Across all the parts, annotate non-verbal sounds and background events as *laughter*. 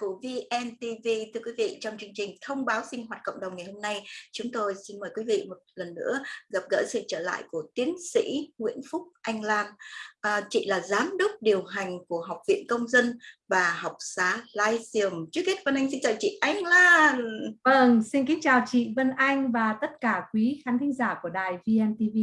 của VNTV, thưa quý vị, trong chương trình thông báo sinh hoạt cộng đồng ngày hôm nay, chúng tôi xin mời quý vị một lần nữa gặp gỡ sự trở lại của tiến sĩ Nguyễn Phúc Anh Lan. À, chị là giám đốc điều hành của Học viện Công dân và học xá Lyceum. Trước hết Vân Anh xin chào chị Anh Lan. Vâng, xin kính chào chị Vân Anh và tất cả quý khán thính giả của đài VNTV.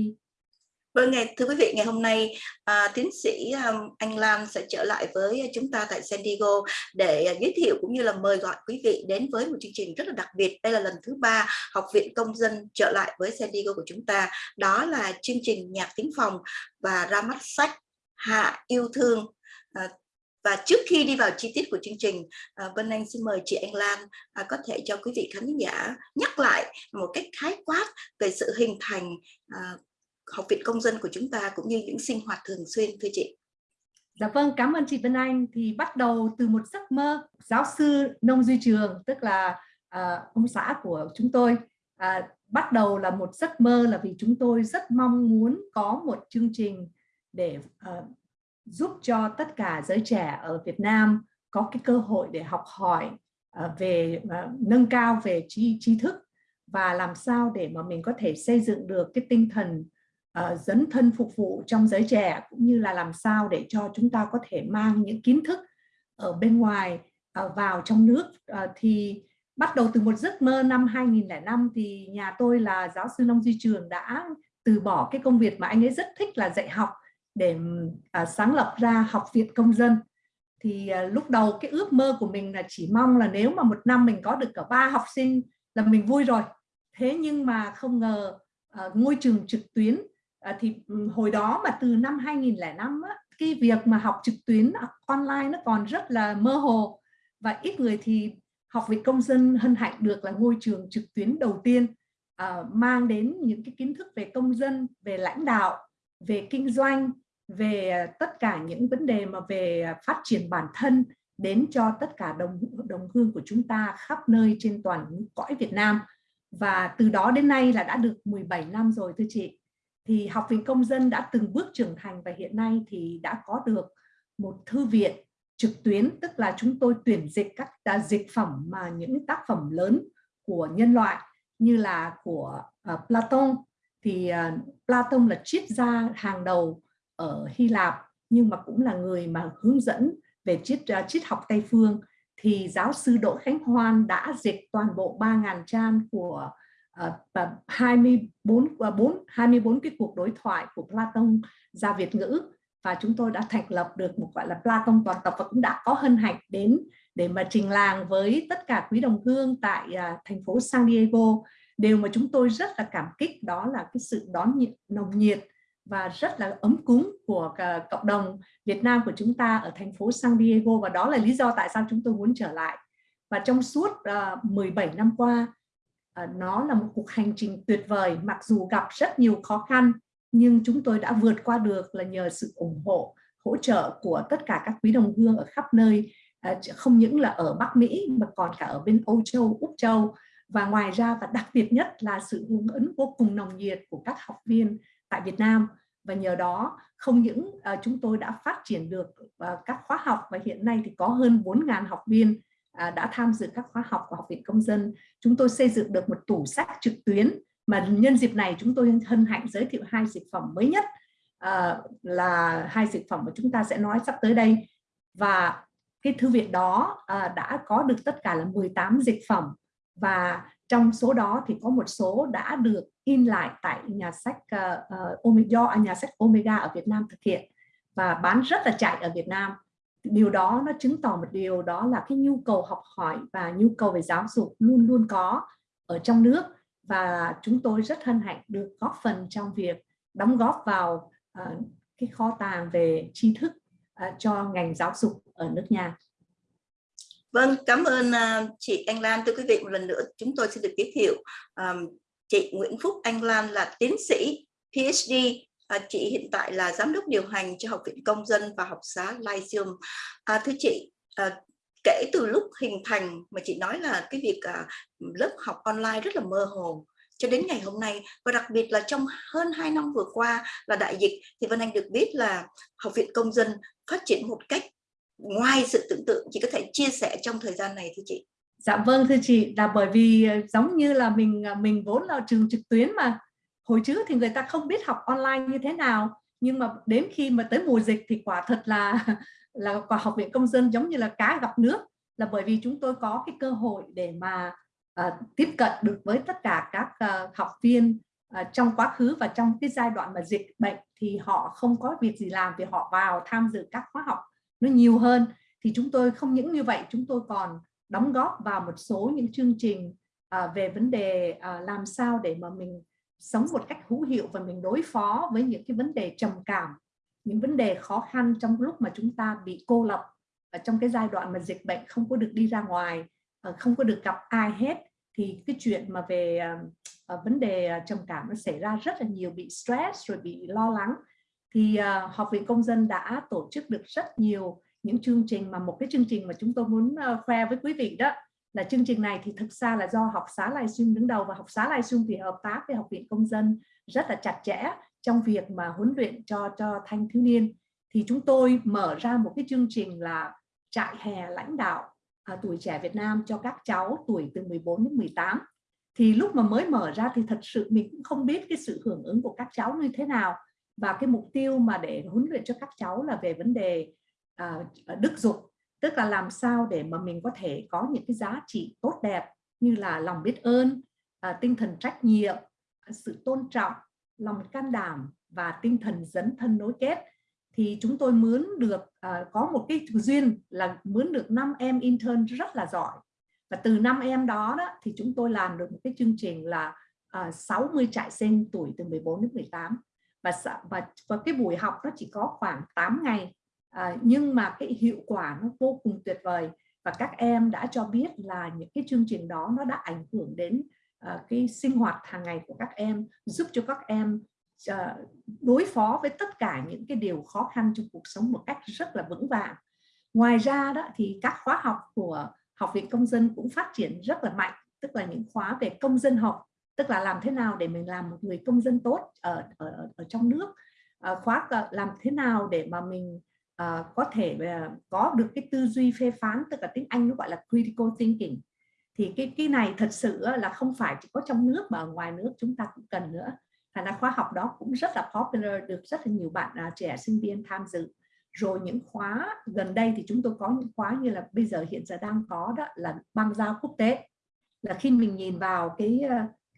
Vâng, ngày, thưa quý vị, ngày hôm nay à, tiến sĩ um, Anh Lan sẽ trở lại với chúng ta tại San Diego để à, giới thiệu cũng như là mời gọi quý vị đến với một chương trình rất là đặc biệt. Đây là lần thứ ba Học viện Công dân trở lại với San Diego của chúng ta. Đó là chương trình nhạc tiếng phòng và ra mắt sách Hạ yêu thương. À, và trước khi đi vào chi tiết của chương trình, à, Vân Anh xin mời chị Anh Lan à, có thể cho quý vị khán giả nhắc lại một cách khái quát về sự hình thành à, học viện công dân của chúng ta cũng như những sinh hoạt thường xuyên thưa chị Dạ vâng, cảm ơn chị Vân Anh. Thì bắt đầu từ một giấc mơ giáo sư nông duy trường, tức là uh, ông xã của chúng tôi. uh, bắt đầu là một giấc mơ là vì chúng tôi rất mong muốn có một chương trình để uh, giúp cho tất cả giới trẻ ở Việt Nam có cái cơ hội để học hỏi uh, về uh, nâng cao về trí, trí thức và làm sao để mà mình có thể xây dựng được cái tinh thần uh, dấn thân phục vụ trong giới trẻ cũng như là làm sao để cho chúng ta có thể mang những kiến thức ở bên ngoài uh, vào trong nước. Uh, thì bắt đầu từ một giấc mơ năm 2005 thì nhà tôi là giáo sư nông duy trường đã từ bỏ cái công việc mà anh ấy rất thích là dạy học để uh, sáng lập ra học viện công dân. Thì uh, lúc đầu cái ước mơ của mình là chỉ mong là nếu mà một năm mình có được cả ba học sinh là mình vui rồi. Thế nhưng mà không ngờ uh, ngôi trường trực tuyến à, thì hồi đó mà từ năm 2005 á, cái việc mà học trực tuyến online nó còn rất là mơ hồ. Và ít người thì học viện công dân hân hạnh được là ngôi trường trực tuyến đầu tiên à, mang đến những cái kiến thức về công dân về lãnh đạo về kinh doanh về ờ, tất cả những vấn đề mà về phát triển bản thân đến cho tất cả đồng đồng hương của chúng ta khắp nơi trên toàn cõi Việt Nam. Và từ đó đến nay là đã được 17 năm rồi thưa chị thì Học viện Công dân đã từng bước trưởng thành và hiện nay thì đã có được một thư viện trực tuyến, tức là chúng tôi tuyển dịch các à, dịch phẩm mà những tác phẩm lớn của nhân loại như là của uh, Platon. Thì uh, Platon là triết gia hàng đầu ở Hy Lạp nhưng mà cũng là người mà hướng dẫn về triết uh, triết học Tây phương. Thì giáo sư Đỗ Khánh Hoan đã dịch toàn bộ 3.000 trang của Ờ, và 24 4 24 cái cuộc đối thoại của Platon ra Việt ngữ. Và chúng tôi đã thành lập được một gọi là Platon toàn tập và cũng đã có hân hạnh đến để mà trình làng với tất cả quý đồng hương tại uh, thành phố San Diego. Điều mà chúng tôi rất là cảm kích đó là cái sự đón nhiệt nồng nhiệt và rất là ấm cúng của à, cộng đồng Việt Nam của chúng ta ở thành phố San Diego. Và đó là lý do tại sao chúng tôi muốn trở lại. Và trong suốt ờ, uh, 17 năm qua Ờ, nó là một cuộc hành trình tuyệt vời mặc dù gặp rất nhiều khó khăn nhưng chúng tôi đã vượt qua được là nhờ sự ủng hộ hỗ trợ của tất cả các quý đồng hương ở khắp nơi. Ờ, không những là ở Bắc Mỹ mà còn cả ở bên Âu Châu, Úc Châu. Và ngoài ra và đặc biệt nhất là sự hưởng ứng vô cùng nồng nhiệt của các học viên tại Việt Nam. Và nhờ đó không những ờ, chúng tôi đã phát triển được các khóa học và hiện nay thì có hơn 4.000 học viên À, đã tham dự các khóa học của Học viện Công dân. Chúng tôi xây dựng được một tủ sách trực tuyến mà nhân dịp này chúng tôi hân hạnh giới thiệu hai dịch phẩm mới nhất à, là hai dịch phẩm mà chúng ta sẽ nói sắp tới đây và cái thư viện đó à, đã có được tất cả là 18 dịch phẩm và trong số đó thì có một số đã được in lại tại nhà sách à, à, uh, Omega, nhà sách Omega ở Việt Nam thực hiện và bán rất là chạy ở Việt Nam điều đó nó chứng tỏ một điều đó là cái nhu cầu học hỏi và nhu cầu về giáo dục luôn luôn có ở trong nước và chúng tôi rất hân hạnh được góp phần trong việc đóng góp vào uh, cái kho tàng về tri thức uh, cho ngành giáo dục ở nước nhà. Vâng, cảm ơn uh, chị Anh Lan. Thưa quý vị, một lần nữa chúng tôi xin được giới thiệu um, chị Nguyễn Phúc Anh Lan là tiến sĩ PhD À, chị hiện tại là giám đốc điều hành cho Học viện Công dân và học xá Lyceum. À, thưa chị, à, kể từ lúc hình thành mà chị nói là cái việc à, lớp học online rất là mơ hồ cho đến ngày hôm nay và đặc biệt là trong hơn 2 năm vừa qua là đại dịch thì Vân Anh được biết là Học viện Công dân phát triển một cách ngoài sự tưởng tượng chị có thể chia sẻ trong thời gian này thưa chị Dạ vâng thưa chị là bởi vì à, giống như là mình à, mình vốn là trường trực tuyến mà hồi trước thì người ta không biết học online như thế nào nhưng mà đến khi mà tới mùa dịch thì quả thật là *laughs* là quả học viện công dân giống như là cá gặp nước. Là bởi vì chúng tôi có cái cơ hội để mà uh, tiếp cận được với tất cả các uh, học viên uh, trong quá khứ và trong cái giai đoạn mà dịch bệnh thì họ không có việc gì làm thì họ vào tham dự các khóa học nó nhiều hơn. Thì chúng tôi không những như vậy chúng tôi còn đóng góp vào một số những chương trình uh, về vấn đề uh, làm sao để mà mình sống một cách hữu hiệu và mình đối phó với những cái vấn đề trầm cảm những vấn đề khó khăn trong lúc mà chúng ta bị cô lập ở trong cái giai đoạn mà dịch bệnh không có được đi ra ngoài ờ, không có được gặp ai hết thì cái chuyện mà về uh, vấn đề trầm cảm nó xảy ra rất là nhiều bị stress rồi bị lo lắng. Thì uh, học viện công dân đã tổ chức được rất nhiều những chương trình mà một cái chương trình mà chúng tôi muốn uh, khoe với quý vị đó là chương trình này thì thực ra là do học xá Lai Xung đứng đầu và học xá Lai Xung thì hợp tác với học viện công dân rất là chặt chẽ trong việc mà huấn luyện cho cho thanh thiếu niên. Thì chúng tôi mở ra một cái chương trình là trại hè lãnh đạo à, tuổi trẻ Việt Nam cho các cháu tuổi từ 14 đến 18 thì lúc mà mới mở ra thì thật sự mình cũng không biết cái sự hưởng ứng của các cháu như thế nào và cái mục tiêu mà để huấn luyện cho các cháu là về vấn đề à, à đức dục tức là làm sao để mà mình có thể có những cái giá trị tốt đẹp như là lòng biết ơn à, tinh thần trách nhiệm sự tôn trọng lòng can đảm và tinh thần dấn thân nối kết. Thì chúng tôi mướn được à, có một cái duyên là mướn được 5 em intern rất là giỏi. Và từ năm em đó, đó thì chúng tôi làm được một cái chương trình là à, 60 trại sinh tuổi từ 14 đến 18 và và, và cái buổi học nó chỉ có khoảng 8 ngày à, nhưng mà cái hiệu quả nó vô cùng tuyệt vời và các em đã cho biết là những cái chương trình đó nó đã ảnh hưởng đến uh, cái sinh hoạt hàng ngày của các em giúp cho các em uh, đối phó với tất cả những cái điều khó khăn trong cuộc sống một cách rất là vững vàng. Ngoài ra đó thì các khóa học của học viện công dân cũng phát triển rất là mạnh tức là những khóa về công dân học tức là làm thế nào để mình làm một người công dân tốt ở ở, ở trong nước. Uh, khóa làm thế nào để mà mình uh, có thể uh, có được cái tư duy phê phán tức là tiếng Anh nó gọi là critical thinking. Thì cái cái này thật sự là không phải chỉ có trong nước mà ở ngoài nước chúng ta cũng cần nữa. Thành là khóa học đó cũng rất là popular được rất là nhiều bạn uh, trẻ sinh viên tham dự. Rồi những khóa gần đây thì chúng tôi có những khóa như là bây giờ hiện giờ đang có đó là băng giao quốc tế. Là khi mình nhìn vào cái ờ,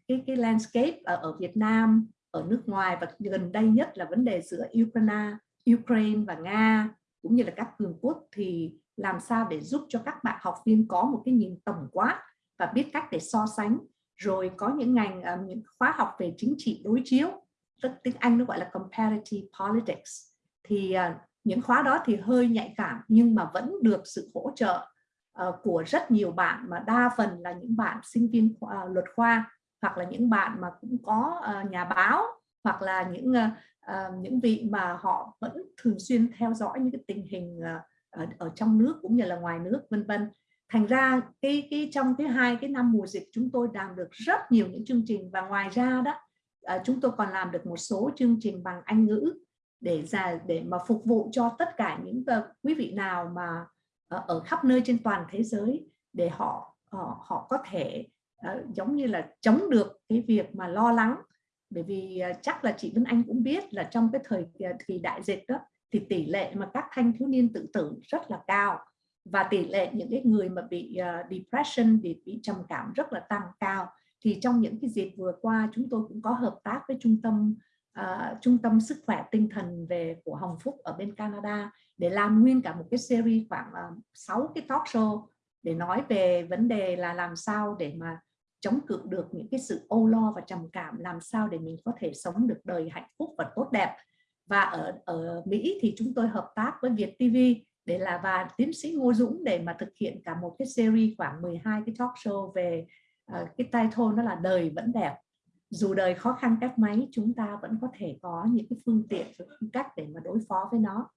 cái cái landscape ở, ở Việt Nam ở nước ngoài và gần đây nhất là vấn đề giữa Ukraine Ukraine và Nga cũng như là các cường quốc thì làm sao để giúp cho các bạn học viên có một cái nhìn tổng quát và biết cách để so sánh. Rồi có những ngành um, những khóa học về chính trị đối chiếu tức tiếng Anh nó gọi là comparative politics. Thì uh, những khóa đó thì hơi nhạy cảm nhưng mà vẫn được sự hỗ trợ uh, của rất nhiều bạn mà đa phần là những bạn sinh viên uh, luật khoa hoặc là những bạn mà cũng có uh, nhà báo hoặc là những uh, những vị mà họ vẫn thường xuyên theo dõi những cái tình hình uh, ở, ở trong nước cũng như là ngoài nước vân vân. Thành ra cái cái trong cái hai cái năm mùa dịch chúng tôi làm được rất nhiều những chương trình và ngoài ra đó uh, chúng tôi còn làm được một số chương trình bằng Anh ngữ để ra để mà phục vụ cho tất cả những uh, quý vị nào mà uh, ở khắp nơi trên toàn thế giới để họ uh, họ có thể uh, giống như là chống được cái việc mà lo lắng bởi vì à, chắc là chị Vân Anh cũng biết là trong cái thời à, kỳ đại dịch đó thì tỷ lệ mà các thanh thiếu niên tự tử rất là cao. Và tỷ lệ những cái người mà bị uh, depression bị bị trầm cảm rất là tăng cao. Thì trong những cái dịp vừa qua chúng tôi cũng có hợp tác với trung tâm uh, trung tâm sức khỏe tinh thần về của Hồng Phúc ở bên Canada để làm nguyên cả một cái series khoảng uh, 6 cái talk show để nói về vấn đề là làm sao để mà chống cự được những cái sự âu lo và trầm cảm làm sao để mình có thể sống được đời hạnh phúc và tốt đẹp. Và ở ở Mỹ thì chúng tôi hợp tác với Việt TV để là và tiến sĩ Ngô Dũng để mà thực hiện cả một cái series khoảng 12 cái talk show về uh, cái title nó là đời vẫn đẹp. Dù đời khó khăn cách mấy chúng ta vẫn có thể có những cái phương tiện phương cách để mà đối phó với nó.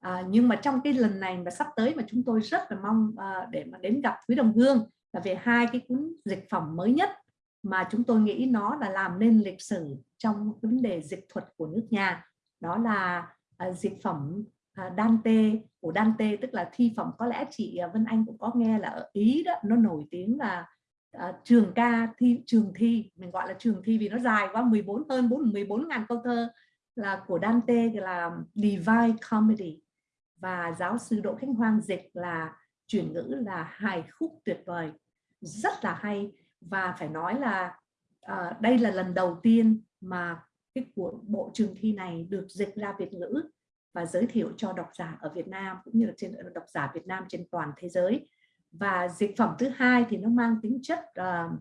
À, nhưng mà trong cái lần này mà sắp tới mà chúng tôi rất là mong uh, để mà đến gặp quý đồng hương là về hai cái cuốn dịch phẩm mới nhất mà chúng tôi nghĩ nó là làm nên lịch sử trong vấn đề dịch thuật của nước nhà. Đó là uh, dịch phẩm uh, Dante của Dante tức là thi phẩm có lẽ chị à, Vân Anh cũng có nghe là ở Ý đó nó nổi tiếng là uh, trường ca thi trường thi mình gọi là trường thi vì nó dài quá 14 hơn 4 14 ngàn câu thơ là của Dante là Divine Comedy. Và giáo sư Đỗ Khánh Hoang dịch là chuyển ngữ là hài khúc tuyệt vời rất là hay. Và phải nói là uh, đây là lần đầu tiên mà cái của bộ trường thi này được dịch ra Việt ngữ và giới thiệu cho độc giả ở Việt Nam cũng như là trên ờ, độc giả Việt Nam trên toàn thế giới. Và dịch phẩm thứ hai thì nó mang tính chất uh,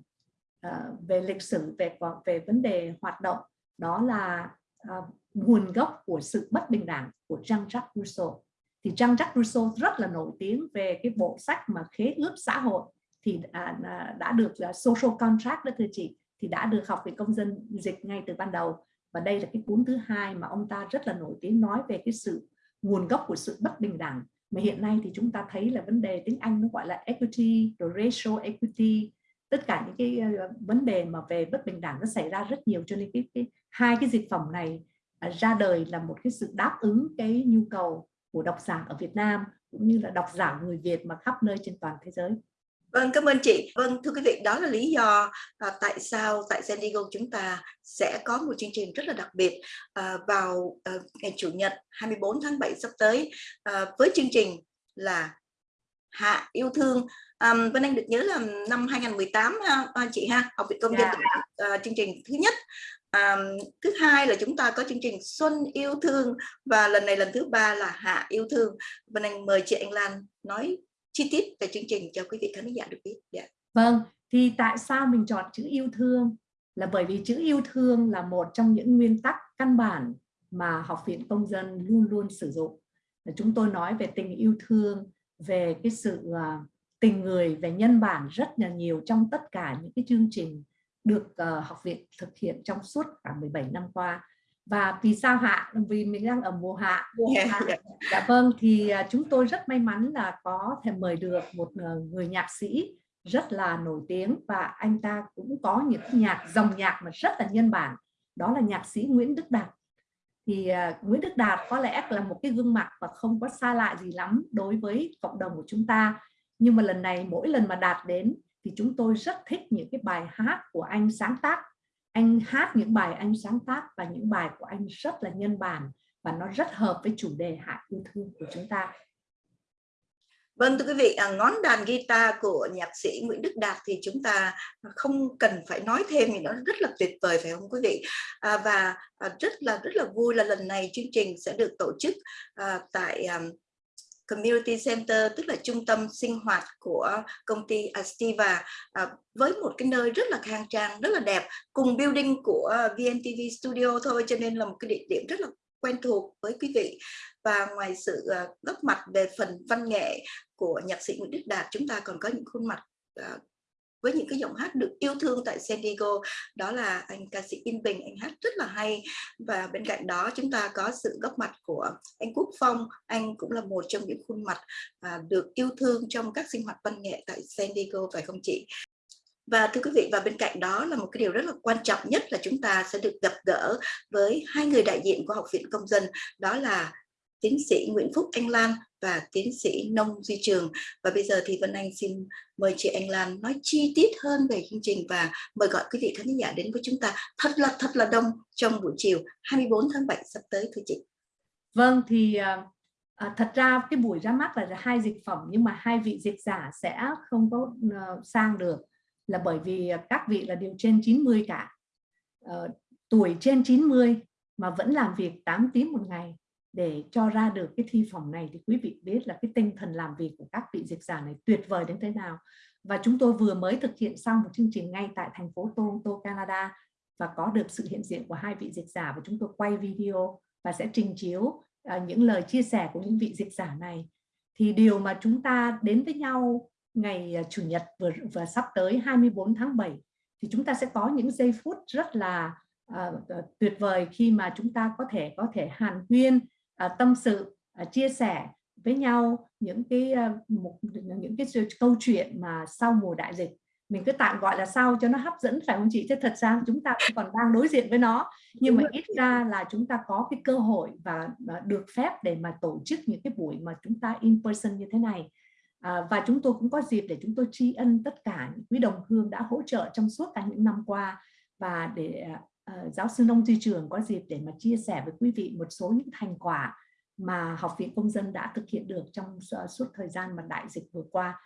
uh, về lịch sử về về vấn đề hoạt động. Đó là uh, nguồn gốc của sự bất bình đẳng của Jean-Jacques Rousseau. Thì Jean-Jacques Rousseau rất là nổi tiếng về cái bộ sách mà khế ước xã hội thì à, đã được là social contract đó thưa chị thì đã được học về công dân dịch ngay từ ban đầu. Và đây là cái cuốn thứ hai mà ông ta rất là nổi tiếng nói về cái sự nguồn gốc của sự bất bình đẳng. Mà hiện nay thì chúng ta thấy là vấn đề tiếng Anh nó gọi là equity rồi racial equity tất cả những cái à, vấn đề mà về bất bình đẳng nó xảy ra rất nhiều. Cho nên cái, cái hai cái dịch phẩm này à, ra đời là một cái sự đáp ứng cái nhu cầu của độc giả ở Việt Nam cũng như là độc giả người Việt mà khắp nơi trên toàn thế giới. Vâng, cảm ơn chị. Vâng, thưa quý vị, đó là lý do à, tại sao tại San Diego chúng ta sẽ có một chương trình rất là đặc biệt à, vào à, ngày Chủ nhật 24 tháng 7 sắp tới à, với chương trình là Hạ yêu thương. À, Vân Anh được nhớ là năm 2018 ha, à, chị ha, học viện công dân yeah. Dạ. à, chương trình thứ nhất à, thứ hai là chúng ta có chương trình Xuân yêu thương và lần này lần thứ ba là Hạ yêu thương. Vân Anh mời chị Anh Lan nói chi tiết về chương trình cho quý vị khán giả được biết. Yeah. Vâng, thì tại sao mình chọn chữ yêu thương? Là bởi vì chữ yêu thương là một trong những nguyên tắc căn bản mà Học viện Công dân luôn luôn sử dụng. Chúng tôi nói về tình yêu thương, về cái sự à, tình người, về nhân bản rất là nhiều trong tất cả những cái chương trình được à, học viện thực hiện trong suốt cả 17 năm qua và vì sao hạ? Vì mình đang ở mùa hạ. Yeah. à, dạ. vâng thì uh, chúng tôi rất may mắn là có thể mời được một uh, người nhạc sĩ rất là nổi tiếng. Và anh ta cũng có những nhạc dòng nhạc mà rất là nhân bản. Đó là nhạc sĩ Nguyễn Đức Đạt. Thì uh, Nguyễn Đức Đạt có lẽ là một cái gương mặt và không có xa lạ gì lắm đối với cộng đồng của chúng ta. Nhưng mà lần này mỗi lần mà Đạt đến thì chúng tôi rất thích những cái bài hát của anh sáng tác anh hát những bài anh sáng tác và những bài của anh rất là nhân bản và nó rất hợp với chủ đề hạ yêu thương của chúng ta Vâng thưa quý vị, à, ngón đàn guitar của nhạc sĩ Nguyễn Đức Đạt thì chúng ta không cần phải nói thêm thì nó rất là tuyệt vời phải không quý vị? À, và à, rất là rất là vui là lần này chương trình sẽ được tổ chức à, tại à, Community Center tức là trung tâm sinh hoạt của công ty Astiva. À, với một cái nơi rất là khang trang, rất là đẹp cùng building của VNTV Studio thôi cho nên là một cái địa điểm rất là quen thuộc với quý vị. Và ngoài sự à, góp mặt về phần văn nghệ của nhạc sĩ Nguyễn Đức Đạt chúng ta còn có những khuôn mặt à, với những cái giọng hát được yêu thương tại San Diego. Đó là anh ca sĩ Yên Bình anh hát rất là hay. Và bên cạnh đó chúng ta có sự góp mặt của anh Quốc Phong. Anh cũng là một trong những khuôn mặt à, được yêu thương trong các sinh hoạt văn nghệ tại San Diego phải không chị? Và thưa quý vị và bên cạnh đó là một cái điều rất là quan trọng nhất là chúng ta sẽ được gặp gỡ với hai người đại diện của Học viện Công dân. Đó là tiến sĩ Nguyễn Phúc Anh Lan và tiến sĩ Nông Duy Trường. Và bây giờ thì Vân Anh xin mời chị Anh Lan nói chi tiết hơn về chương trình và mời gọi quý vị khán giả đến với chúng ta thật là thật là đông trong buổi chiều 24 tháng 7 sắp tới thưa chị. Vâng thì à, à, thật ra cái buổi ra mắt là hai dịch phẩm nhưng mà hai vị dịch giả sẽ không có uh, sang được là bởi vì các vị là đều trên 90 cả. Uh, tuổi trên 90 mà vẫn làm việc 8 tiếng một ngày để cho ra được cái thi phòng này thì quý vị biết là cái tinh thần làm việc của các vị dịch giả này tuyệt vời đến thế nào. Và chúng tôi vừa mới thực hiện xong một chương trình ngay tại thành phố Toronto, Canada và có được sự hiện diện của hai vị dịch giả và chúng tôi quay video và sẽ trình chiếu uh, những lời chia sẻ của những vị dịch giả này. Thì điều mà chúng ta đến với nhau ngày uh, Chủ nhật vừa vừa sắp tới 24 tháng 7 thì chúng ta sẽ có những giây phút rất là uh, tuyệt vời khi mà chúng ta có thể có thể hàn huyên À, tâm sự à, chia sẻ với nhau những cái à, một những cái câu chuyện mà sau mùa đại dịch. Mình cứ tạm gọi là sau cho nó hấp dẫn phải không chị? Chứ thật ra chúng ta còn đang đối diện với nó. Nhưng mà ít ra là chúng ta có cái cơ hội và, và được phép để mà tổ chức những cái buổi mà chúng ta in person như thế này. À, và chúng tôi cũng có dịp để chúng tôi tri ân tất cả những quý đồng hương đã hỗ trợ trong suốt cả những năm qua và để uh, giáo sư nông duy trường có dịp để mà chia sẻ với quý vị một số những thành quả mà học viện công dân đã thực hiện được trong suốt thời gian mà đại dịch vừa qua.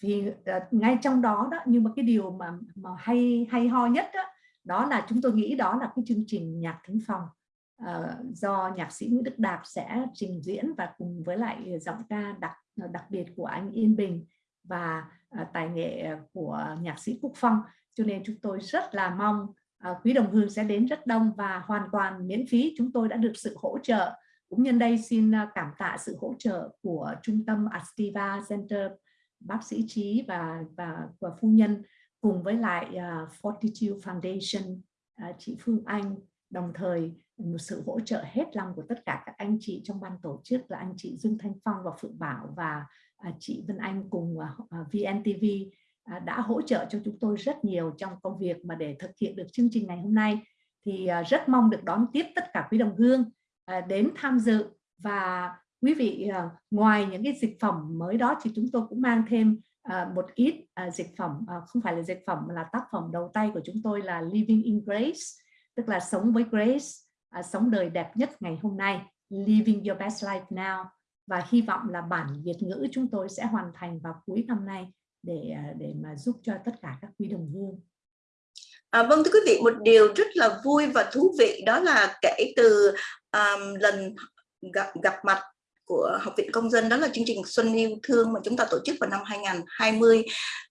Vì uh, ngay trong đó đó nhưng mà cái điều mà mà hay hay ho nhất đó, đó là chúng tôi nghĩ đó là cái chương trình nhạc thính phòng. Uh, do nhạc sĩ Nguyễn Đức Đạp sẽ trình diễn và cùng với lại giọng ca đặc đặc biệt của anh Yên Bình và uh, tài nghệ của nhạc sĩ Quốc Phong. Cho nên chúng tôi rất là mong uh, Ờ, quý đồng hương sẽ đến rất đông và hoàn toàn miễn phí chúng tôi đã được sự hỗ trợ. Cũng nhân đây xin ờ, cảm tạ sự hỗ trợ của trung tâm Astiva Center bác sĩ Trí và và, và phu nhân cùng với lại uh, Fortitude Foundation. Uh, chị Phương Anh đồng thời một sự hỗ trợ hết lòng của tất cả các anh chị trong ban tổ chức là anh chị Dương Thanh Phong và Phượng Bảo và uh, chị Vân Anh cùng uh, VNTV À, đã hỗ trợ cho chúng tôi rất nhiều trong công việc mà để thực hiện được chương trình ngày hôm nay. Thì à, rất mong được đón tiếp tất cả quý đồng hương à, đến tham dự. Và quý vị ngoài những cái dịch phẩm mới đó thì chúng tôi cũng mang thêm một ít dịch phẩm không phải là dịch phẩm mà là tác phẩm đầu tay của chúng tôi là Living in Grace, tức là sống với Grace sống đời đẹp nhất ngày hôm nay. Living your best life now. Và hy vọng là bản Việt ngữ chúng tôi sẽ hoàn thành vào cuối năm nay để à, để mà giúp cho tất cả các quý đồng hương. À, vâng thưa quý vị một điều rất là vui và thú vị đó là kể từ um, lần gặp, gặp mặt của Học viện Công dân đó là chương trình Xuân yêu thương mà chúng ta tổ chức vào năm 2020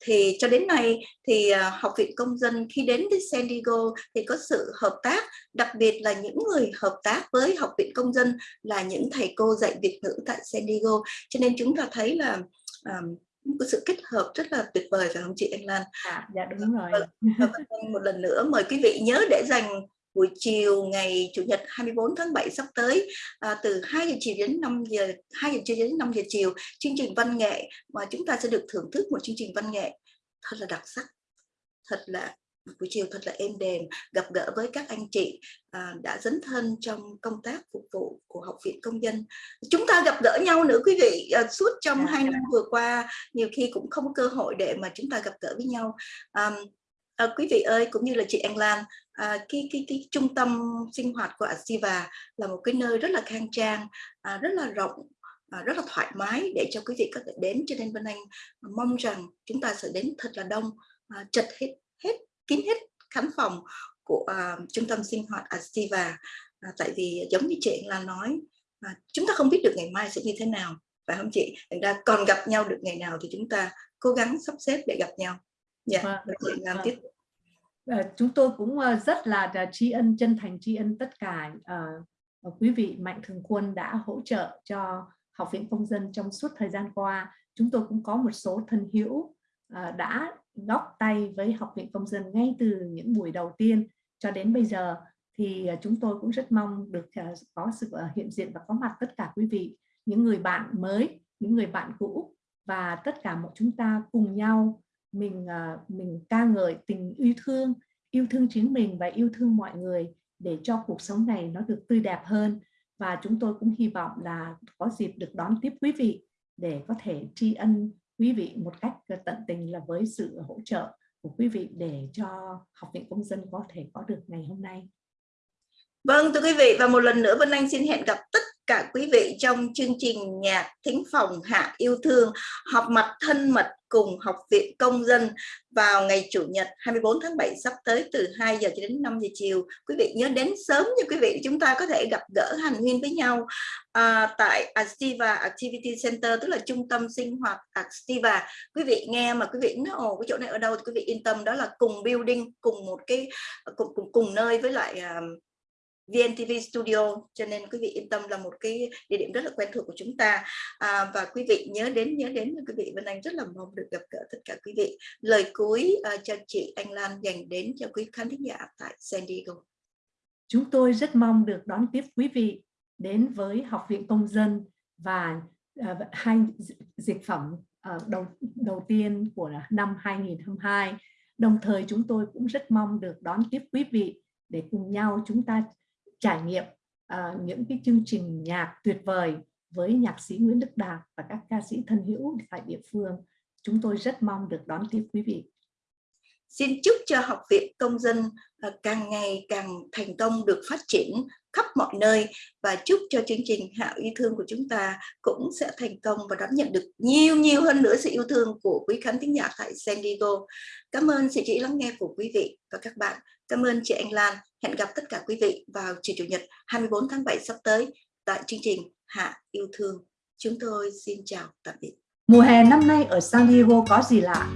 thì cho đến nay thì à, Học viện Công dân khi đến với San Diego thì có sự hợp tác đặc biệt là những người hợp tác với Học viện Công dân là những thầy cô dạy Việt ngữ tại San Diego cho nên chúng ta thấy là um, có sự kết hợp rất là tuyệt vời phải không chị Anh Lan? À, dạ đúng rồi. Và, và một lần nữa mời quý vị nhớ để dành buổi chiều ngày Chủ nhật 24 tháng 7 sắp tới à, từ 2 giờ chiều đến 5 giờ 2 giờ chiều đến 5 giờ chiều chương trình văn nghệ mà chúng ta sẽ được thưởng thức một chương trình văn nghệ thật là đặc sắc thật là buổi chiều thật là êm đềm gặp gỡ với các anh chị à, đã dấn thân trong công tác phục vụ của học viện công dân. Chúng ta gặp gỡ nhau nữa quý vị à, suốt trong dạ, hai năm vừa qua nhiều khi cũng không có cơ hội để mà chúng ta gặp gỡ với nhau. À, à, quý vị ơi cũng như là chị Anh Lan à, cái, cái, cái trung tâm sinh hoạt của Asiva là một cái nơi rất là khang trang à, rất là rộng à, rất là thoải mái để cho quý vị có thể đến. Cho nên Vân Anh mong rằng chúng ta sẽ đến thật là đông à, chật hết hết kín hết khán phòng của à, trung tâm sinh hoạt Asiva à, tại vì giống như chị là nói à, chúng ta không biết được ngày mai sẽ như thế nào. Phải không chị? Thành ra còn gặp nhau được ngày nào thì chúng ta cố gắng sắp xếp để gặp nhau. Dạ yeah, vâng, chị làm vâng. tiếp. Ờ, chúng tôi cũng ờ, rất là tri ân chân thành tri ân tất cả uh, quý vị mạnh thường quân đã hỗ trợ cho học viện công dân trong suốt thời gian qua. Chúng tôi cũng có một số thân hữu uh, đã góp tay với học viện công dân ngay từ những buổi đầu tiên cho đến bây giờ, thì à, chúng tôi cũng rất mong được à, có sự à, hiện diện và có mặt tất cả quý vị, những người bạn mới, những người bạn cũ và tất cả mọi chúng ta cùng nhau mình mình ca ngợi tình yêu thương yêu thương chính mình và yêu thương mọi người để cho cuộc sống này nó được tươi đẹp hơn. Và chúng tôi cũng hy vọng là có dịp được đón tiếp quý vị để có thể tri ân quý vị một cách ờ, tận tình là với sự hỗ trợ của quý vị để cho Học viện Công dân có thể có được ngày hôm nay. Vâng thưa quý vị, và một lần nữa Vân Anh xin hẹn gặp tất cả quý vị trong chương trình nhạc thính phòng hạ yêu thương họp mặt thân mật cùng Học viện Công dân vào ngày Chủ nhật 24 tháng 7 sắp tới từ 2 giờ cho đến 5 giờ chiều. Quý vị nhớ đến sớm như quý vị chúng ta có thể gặp gỡ hành huyên với nhau à, tại Activa Activity Center tức là trung tâm sinh hoạt Activa. Quý vị nghe mà quý vị nói ồ cái chỗ này ở đâu thì quý vị yên tâm đó là cùng building cùng một cái cùng cùng, cùng nơi với lại uh, VNTV Studio cho nên quý vị yên tâm là một cái địa điểm rất là quen thuộc của chúng ta. À, và quý vị nhớ đến nhớ đến quý vị Vân Anh rất là mong được gặp gỡ tất cả quý vị. Lời cuối uh, cho chị Anh Lan dành đến cho quý khán thính giả tại San Diego. Chúng tôi rất mong được đón tiếp quý vị đến với Học viện Công dân và uh, hai dịch phẩm uh, đầu đầu tiên của năm 2022 Đồng thời chúng tôi cũng rất mong được đón tiếp quý vị để cùng nhau chúng ta trải nghiệm uh, những cái chương trình nhạc tuyệt vời với nhạc sĩ Nguyễn Đức Đạt và các ca sĩ thân hữu tại địa phương. Chúng tôi rất mong được đón tiếp quý vị. Xin chúc cho Học viện Công dân à, càng ngày càng thành công, được phát triển khắp mọi nơi và chúc cho chương trình Hạo yêu thương của chúng ta cũng sẽ thành công và đón nhận được nhiều nhiều hơn nữa sự yêu thương của quý khán thính giả tại San Diego. Cảm ơn sự chú ý lắng nghe của quý vị và các bạn. Cảm ơn chị Anh Lan. Hẹn gặp tất cả quý vị vào chiều Chủ nhật 24 tháng 7 sắp tới tại chương trình Hạ yêu thương. Chúng tôi xin chào tạm biệt. Mùa hè năm nay ở San Diego có gì lạ?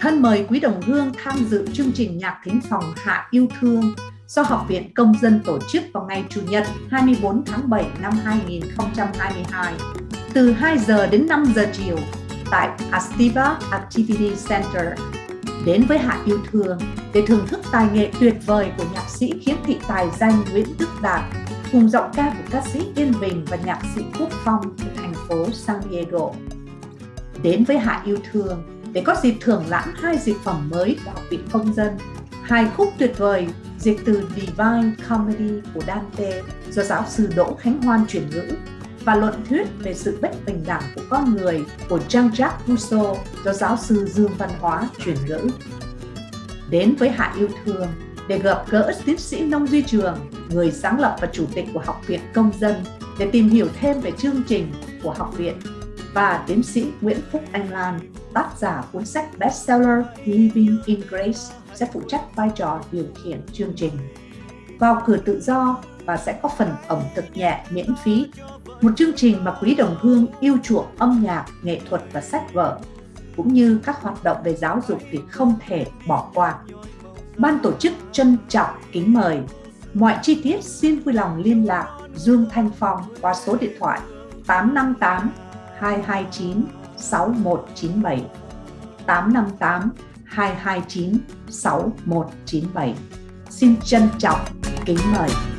Thân mời quý đồng hương tham dự chương trình nhạc thính phòng Hạ yêu thương do Học viện Công dân tổ chức vào ngày Chủ nhật 24 tháng 7 năm 2022 từ 2 giờ đến 5 giờ chiều tại Astiva Activity Center. Đến với Hạ Yêu Thương để thưởng thức tài nghệ tuyệt vời của nhạc sĩ khiếm thị tài danh Nguyễn Đức Đạt, cùng giọng ca của ca sĩ Yên Bình và nhạc sĩ Quốc Phong từ thành phố San Diego. Đến với Hạ Yêu Thương để có dịp thưởng lãm hai dịch phẩm mới của Học viện Công dân, hai khúc tuyệt vời dịch từ Divine Comedy của Dante do giáo sư Đỗ Khánh Hoan chuyển ngữ và luận thuyết về sự bất bình đẳng của con người của Jean-Jacques Rousseau do giáo sư Dương Văn Hóa chuyển ngữ. Đến với Hạ Yêu Thương để gặp gỡ tiến sĩ Nông Duy Trường, người sáng lập và chủ tịch của Học viện Công dân để tìm hiểu thêm về chương trình của học viện và tiến sĩ Nguyễn Phúc Anh Lan, tác giả cuốn sách bestseller Living in Grace sẽ phụ trách vai trò điều khiển chương trình. Vào cửa tự do và sẽ có phần ẩm thực nhẹ miễn phí. Một chương trình mà quý đồng hương yêu chuộng âm nhạc, nghệ thuật và sách vở, cũng như các hoạt động về giáo dục thì không thể bỏ qua. Ban tổ chức trân trọng kính mời. Mọi chi tiết xin vui lòng liên lạc Dương Thanh Phong qua số điện thoại 858 229 6197 858 229 6197. Xin trân trọng kính mời.